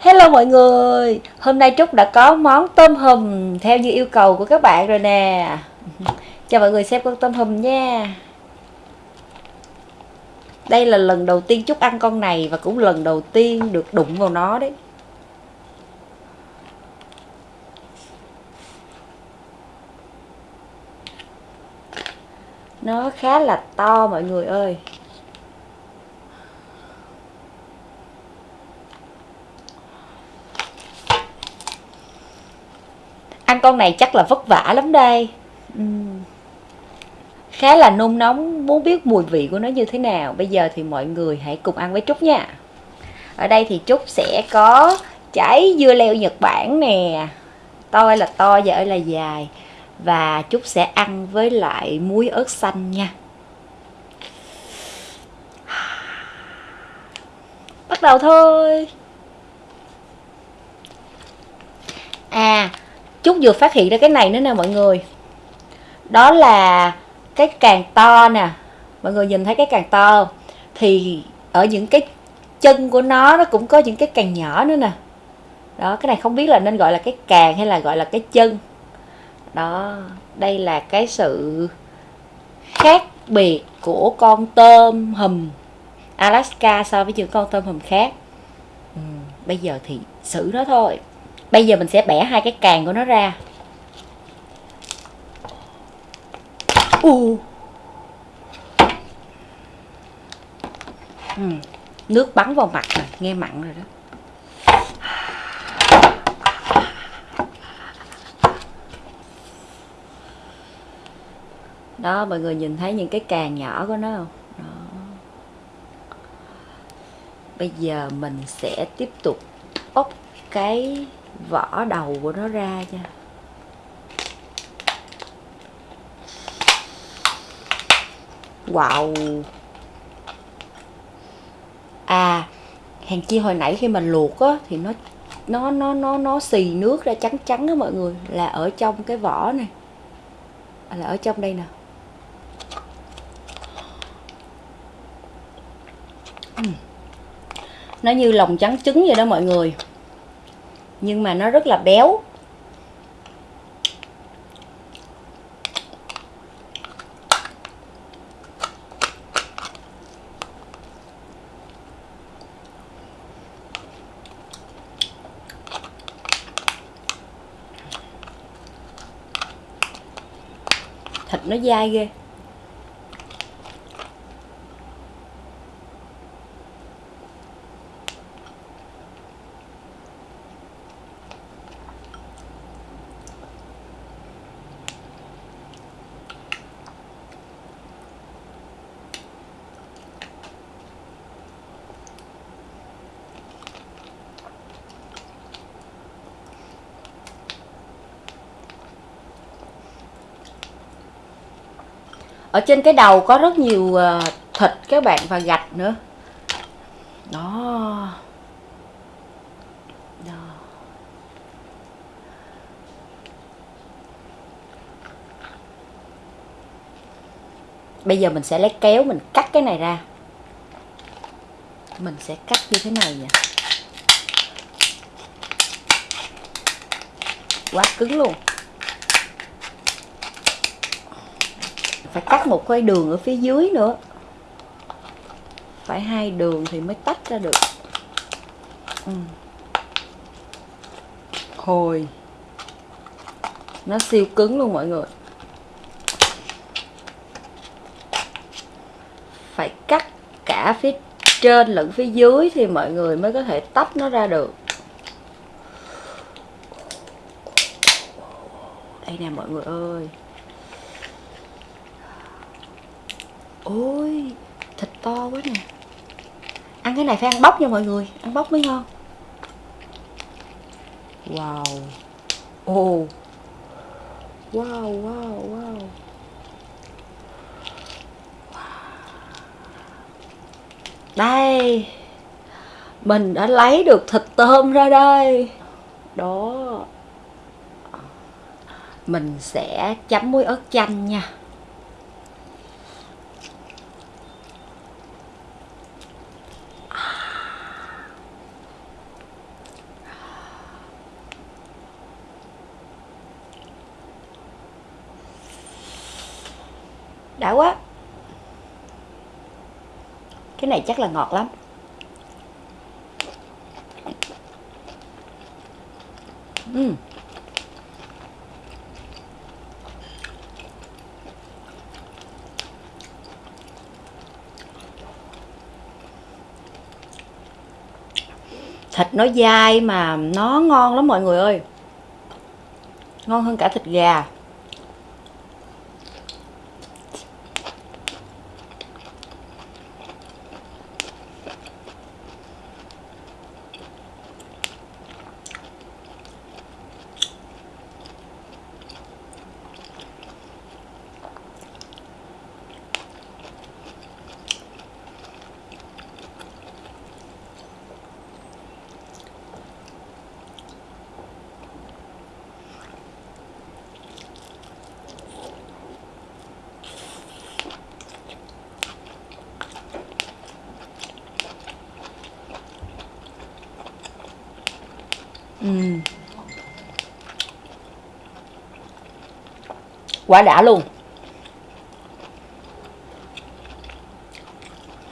Hello mọi người, hôm nay Trúc đã có món tôm hùm theo như yêu cầu của các bạn rồi nè. Cho mọi người xem con tôm hùm nha. Đây là lần đầu tiên Trúc ăn con này và cũng lần đầu tiên được đụng vào nó đấy. Nó khá là to mọi người ơi. Ăn con này chắc là vất vả lắm đây. Uhm. khá là nôn nóng, muốn biết mùi vị của nó như thế nào. Bây giờ thì mọi người hãy cùng ăn với trúc nha. Ở đây thì trúc sẽ có trái dưa leo nhật bản nè. To là to và ơi là dài. Và trúc sẽ ăn với lại muối ớt xanh nha. Bắt đầu thôi. À Chút vừa phát hiện ra cái này nữa nè mọi người. Đó là cái càng to nè. Mọi người nhìn thấy cái càng to. Không? Thì ở những cái chân của nó nó cũng có những cái càng nhỏ nữa nè. Đó cái này không biết là nên gọi là cái càng hay là gọi là cái chân. Đó đây là cái sự khác biệt của con tôm hùm Alaska so với những con tôm hùm khác. Ừ, Bây giờ thì xử nó thôi bây giờ mình sẽ bẻ hai cái càng của nó ra u ừ. nước bắn vào mặt này nghe mặn rồi đó đó, mọi người nhìn thấy những cái càng nhỏ của nó không đó. bây giờ mình sẽ tiếp tục bóc cái vỏ đầu của nó ra nha. Wow. À hàng chi hồi nãy khi mình luộc á thì nó nó nó nó nó xì nước ra trắng trắng đó mọi người. Là ở trong cái vỏ này. À, là ở trong đây nè. Nó như lòng trắng trứng vậy đó mọi người nhưng mà nó rất là béo. Thịt nó dai ghê. Ở trên cái đầu có rất nhiều ờ, thịt các bạn và gạch nữa. Đó. Bây giờ mình sẽ lấy kéo mình cắt cái này ra. Mình sẽ cắt như thế này vậy quá cứng luôn. Phải cắt một cái đường ở phía dưới nữa. Phải hai đường thì mới tách ra được. Ừ. hồi. Nó siêu cứng luôn mọi người. Phải cắt cả phía trên lẫn phía dưới thì mọi người mới có thể tách nó ra được. Đây nè mọi người ơi. Ôi thịt to quá nè. Ăn cái này phải ăn bóc nha mọi người ăn bóc mới ngon. Wow. Ồ. Oh. wow wow wow. Đây. Mình đã lấy được thịt tôm ra đây. Đó. Mình sẽ chấm muối ớt chanh nha đã quá. Cái này chắc là ngọt lắm. Uhm. thịt nó dai mà nó ngon lắm mọi người ơi. Ngon hơn cả thịt gà. Ừ. Quá đã luôn.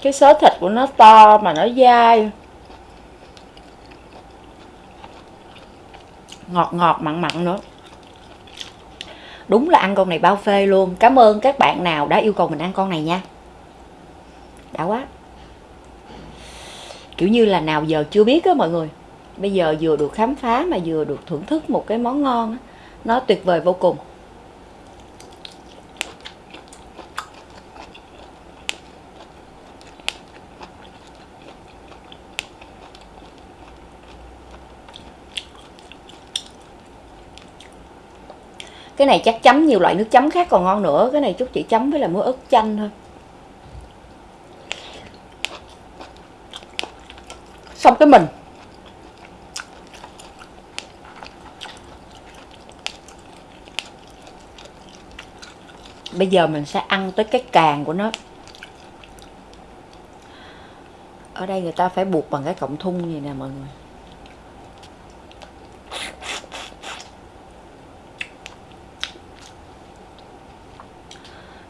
Cái sớ thịt của nó to mà nó dai. Ngọt ngọt, mặn mặn nữa. Đúng là ăn con này bao phê luôn. Cảm ơn các bạn nào đã yêu cầu mình ăn con này nha. Đã quá. Kiểu như là nào giờ chưa biết á mọi người bây giờ vừa được khám phá mà vừa được thưởng thức một cái món ngon nó tuyệt vời vô cùng. Cái này chắc chấm nhiều loại nước chấm khác còn ngon nữa. Cái này chút chỉ chấm với là muối ớt chanh thôi. Xong cái mình. Bây giờ mình sẽ ăn tới cái càng của nó. Ở đây người ta phải buộc bằng cái cọng thun gì nè, mọi người.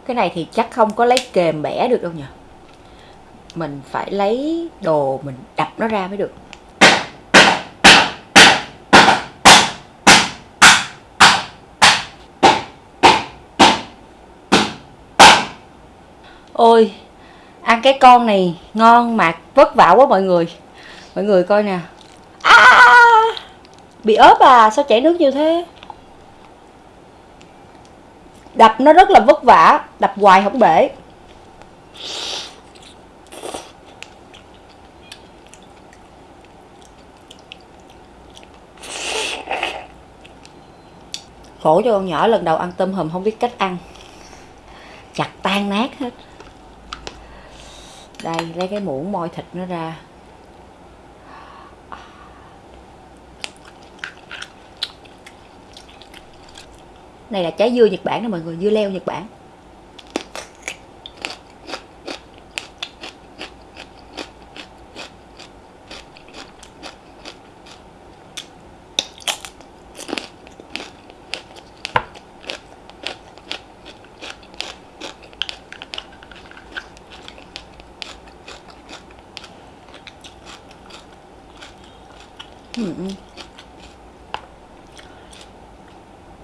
Cái này thì chắc không có lấy kềm bẻ được đâu nhỉ mình phải lấy đồ mình đập nó ra mới được. Ôi ăn cái con này ngon mà vất vả quá mọi người. Mọi người coi nè. À, bị ớp à? Sao chảy nước như thế? Đập nó rất là vất vả đập hoài không bể. Khổ cho con nhỏ lần đầu ăn tôm hùm không biết cách ăn chặt tan nát hết đây lấy cái muỗng moi thịt nó ra. Này là trái dưa Nhật Bản nè mọi người, dưa leo Nhật Bản.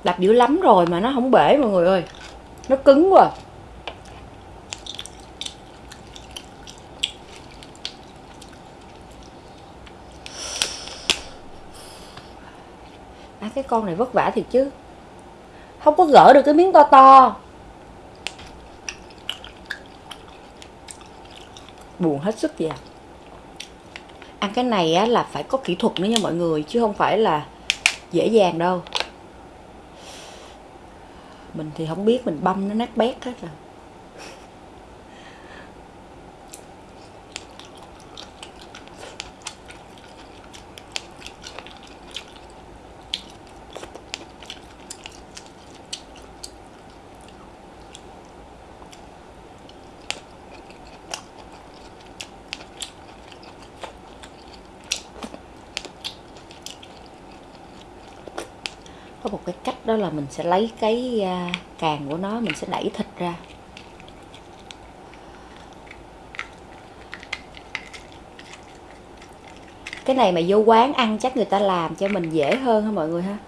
Đập dữ lắm rồi mà nó không bể mọi người ơi. Nó cứng quá. À, cái con này vất vả thiệt chứ. Không có gỡ được cái miếng to to. Buồn hết sức vậy à. Ăn cái này á, là phải có kỹ thuật nữa nha mọi người chứ không phải là dễ dàng đâu mình thì không biết mình băm nó nát bét hết rồi. một cái cách đó là mình sẽ lấy cái à, càng của nó, mình sẽ đẩy thịt ra. Cái này mà vô quán ăn chắc người ta làm cho mình dễ hơn ha mọi người ha?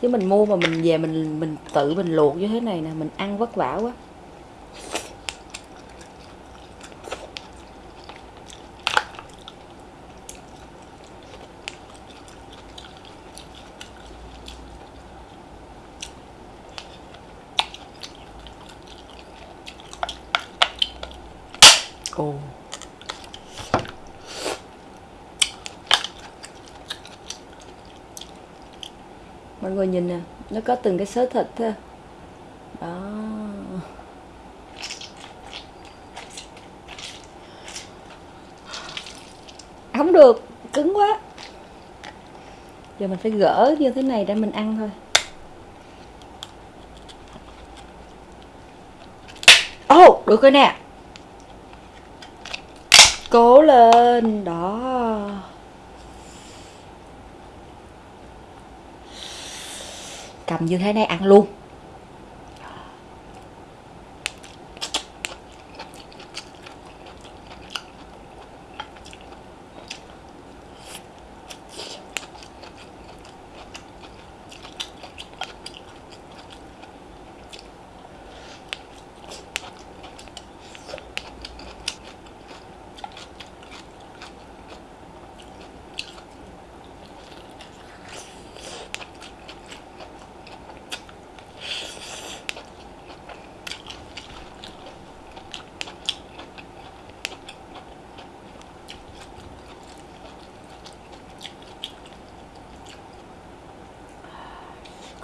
Chứ mình mua mà mình về mình mình tự mình luộc như thế này nè, mình ăn vất vả quá. Mọi người nhìn nè nó có từng cái sớ thịt ha. Đó. Không được cứng quá. Giờ mình phải gỡ như thế này để mình ăn thôi. Ồ oh, được rồi nè. Cố lên đó. Cầm như thế này ăn luôn.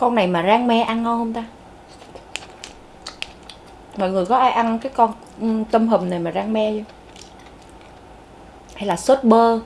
Con này mà rang me ăn ngon không ta? Mọi người có ai ăn cái con ừ, tôm hùm này mà rang me chưa? Hay là sốt bơ?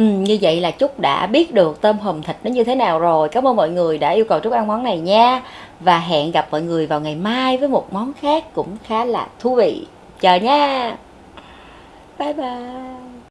Ừ, như vậy là Trúc đã biết được tôm hùm thịt nó như thế nào rồi. Cảm ơn mọi người đã yêu cầu Trúc ăn món này nha. Và hẹn gặp mọi người vào ngày mai với một món khác cũng khá là thú vị. Chờ nha. Bye bye.